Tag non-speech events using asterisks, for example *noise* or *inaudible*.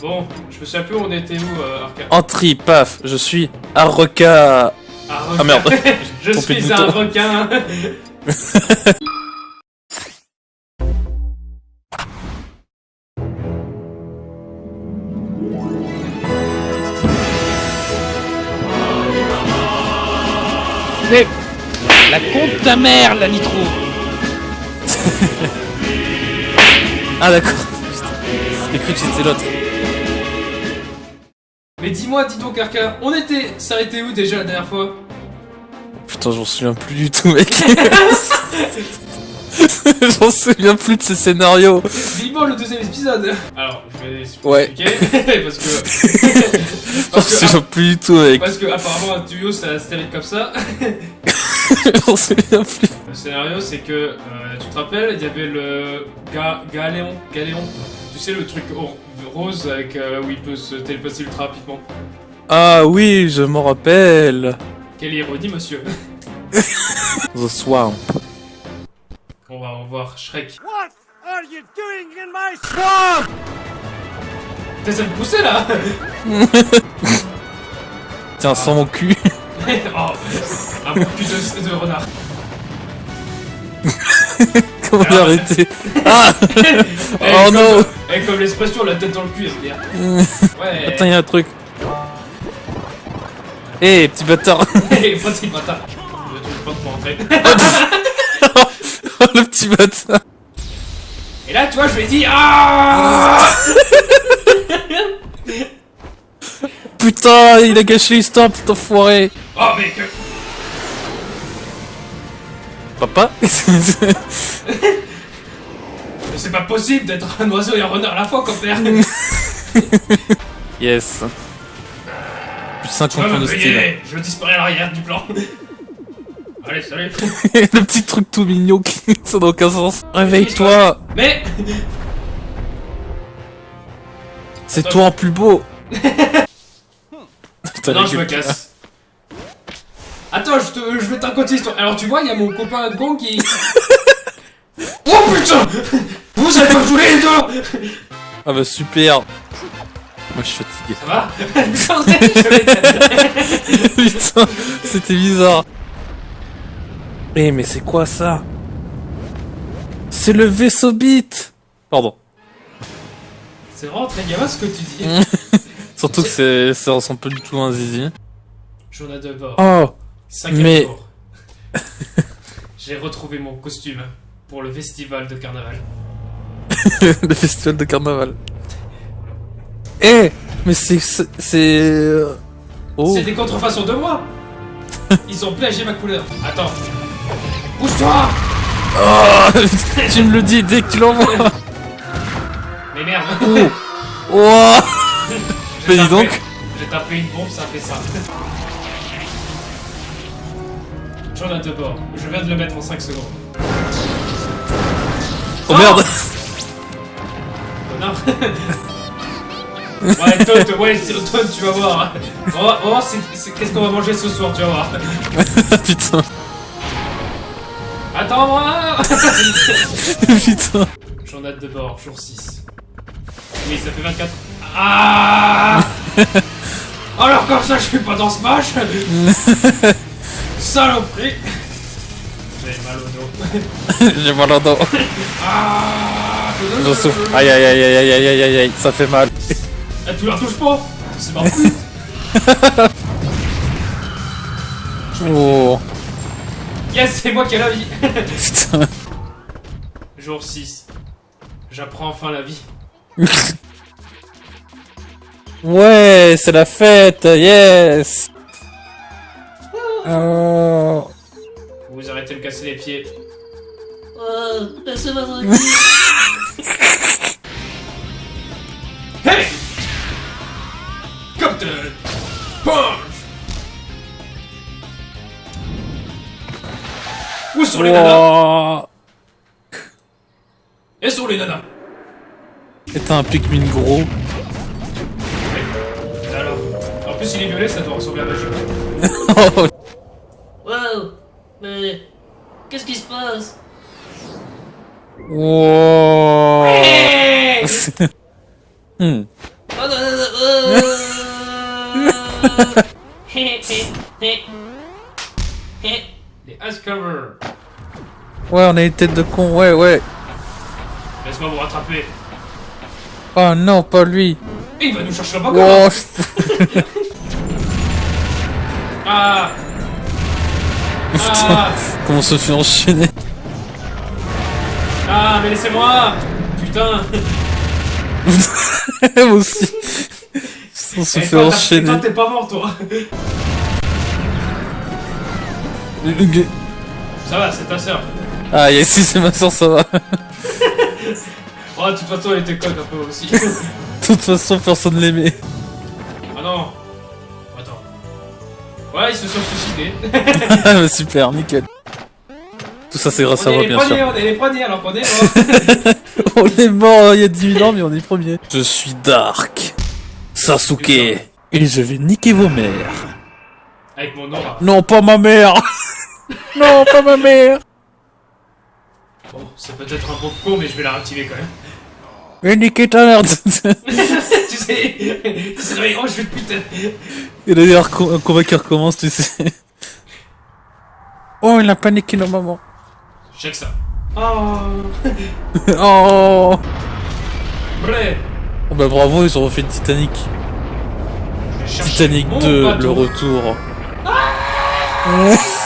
Bon, je me souviens plus où on était où, euh, Arca. Entry, paf, je suis Arroka. Ah, Ah, merde. je suis un requin. *laughs* Mais la compte ta mère, la nitro *laughs* Ah d'accord. J'ai cru que c'était l'autre. Mais dis-moi, dis donc, Arca, on était s'arrêter où déjà la dernière fois? Putain, j'en souviens plus du tout, mec. *laughs* j'en souviens plus de ce scénario. Vivement le deuxième épisode Alors, je vais Ouais. expliquer, *laughs* parce que... *laughs* J'en parce, que souviens plus du tout, mec. parce que apparemment un tuyau ça se termine comme ça. j'en souviens plus. Le scénario c'est que, euh, tu te rappelles, il y avait le ga Galéon, Galéon, tu sais le truc rose avec euh, où il peut se téléplacer ultra rapidement. Ah oui, je m'en rappelle. Quelle ironie monsieur *laughs* The Swamp. On va revoir Shrek. What are you doing in my swamp? Ça me poussait là *laughs* Tiens, sans mon cul. *laughs* Oh, un bon cul de, de renard. Comment Alors, arrêter Ah *laughs* Eh, Oh non Eh, comme l'expression la tête dans le cul, elle bien. *laughs* Ouais. Attends, y'a un truc. Eh, petit bâtard *laughs* Eh, petit bâtard. Je trouve pas pour rentrer. Oh, le petit bâtard Et là, tu vois, je lui ai dit Ah Putain, il a gâché l'histoire, putain enfoiré Oh, mec Papa *laughs* Mais c'est pas possible d'être un oiseau et un renard à la fois, compère *laughs* Yes. Plus de Tu 50 vas ans me de style. Je disparais à l'arrière du plan *laughs* Allez, salut le petit truc tout mignon qui ça n'a aucun sens. Réveille-toi Mais C'est toi en plus beau Putain, Non, je me casse. Je, te, je vais te raconter l'histoire. Alors, tu vois, il y a mon copain Gong qui. *laughs* oh putain *laughs* Vous pas jouer les deux Ah bah super Moi je suis fatigué. Ça va. *laughs* Putain, c'était bizarre. Eh mais c'est quoi ça C'est le vaisseau bit Pardon. C'est vraiment très gamin ce que tu dis. Surtout que c'est, ça ressemble pas du tout à un zizi. Journal de bord. Oh Cinquième mais- jour. *laughs* J'ai retrouvé mon costume pour le festival de carnaval. *laughs* Le festival de carnaval. Eh Mais c'est... c'est... c'est, euh, Oh des contrefaçons de moi *laughs* Ils ont plagié ma couleur. Attends. Bouge-toi Oh Tu me le dis dès que tu l'envoies Mais merde Oh Oh Mais dis donc J'ai tapé une bombe, ça fait ça. Journal de bord. Je viens de le mettre en 5 secondes. Oh merde Connard *laughs* Ouais, Todd, ouais, Todd, tu vas voir. On va, on va voir c'est- c'est- qu'est-ce qu'on va manger ce soir, tu vas voir. *laughs* Putain Attends-moi *laughs* Putain Journal de bord, jour 6. Oui, ça fait 24. Ah Alors comme ça, je suis pas dans Smash saloperie J'ai mal au dos. *laughs* J'ai mal au dos. ah, je souffre. Aïe aïe aïe aïe aïe aïe aïe aïe, ça fait mal. Eh, tu la touches pas? C'est parti *laughs* Oh. Yes, c'est moi qui ai la vie Putain. Jour 6. J'apprends enfin la vie. ouais, c'est la fête, yes oh casser les pieds. Oh, laissez-moi tranquille. Hey Captain Punch Où sont les nanas? Wow. Et sont les nanas Et t'as un Pikmin gros. Alors En plus il est violet, ça doit ressembler à. Oh. *laughs* Wow, mais qu'est-ce qui se passe? Wow. Hey *laughs* Hmm. Non, non, non. Hé, hé, hé. Hé. Les Ice Cover. Ouais, on a une tête de con, ouais, ouais. Laisse-moi vous rattraper. Oh non, pas lui. Et il va nous chercher la bagarre. Oh, je- Ah Putain, Ah comment on se fait enchaîner Ah, mais laissez-moi Putain *laughs* Moi aussi. On se Eh, fait enchaîner. Toi, t'es pas mort, toi Ça va, c'est ta sœur. Ah, yes, si c'est ma soeur, ça va. *laughs* Oh, de toute façon, elle était conne un peu aussi. De toute façon, personne l'aimait. Ouais, ils se sont suicidés. *laughs* Super, nickel. Tout ça, c'est grâce à moi, bien premiers, sûr. on est les premiers, alors qu'on est mort. On est mort euh, il y a 10 000 ans, mais on est premier. Je suis Dark. Sasuke. Et je vais niquer vos mères. Avec mon aura. Non, pas ma mère Non, pas ma mère Bon, c'est peut-être un bon con, mais je vais la réactiver quand même. Et niquer ta mère tu sais, tu sais, oh, je vais te putain. Et d'ailleurs, un combat qui recommence, tu sais. Oh, il a paniqué nos mamans. Check ça. Oh, *laughs* Oh. Oh bah bravo, ils ont refait Titanic. Chercher Titanic mon 2, bateau. le retour. *laughs*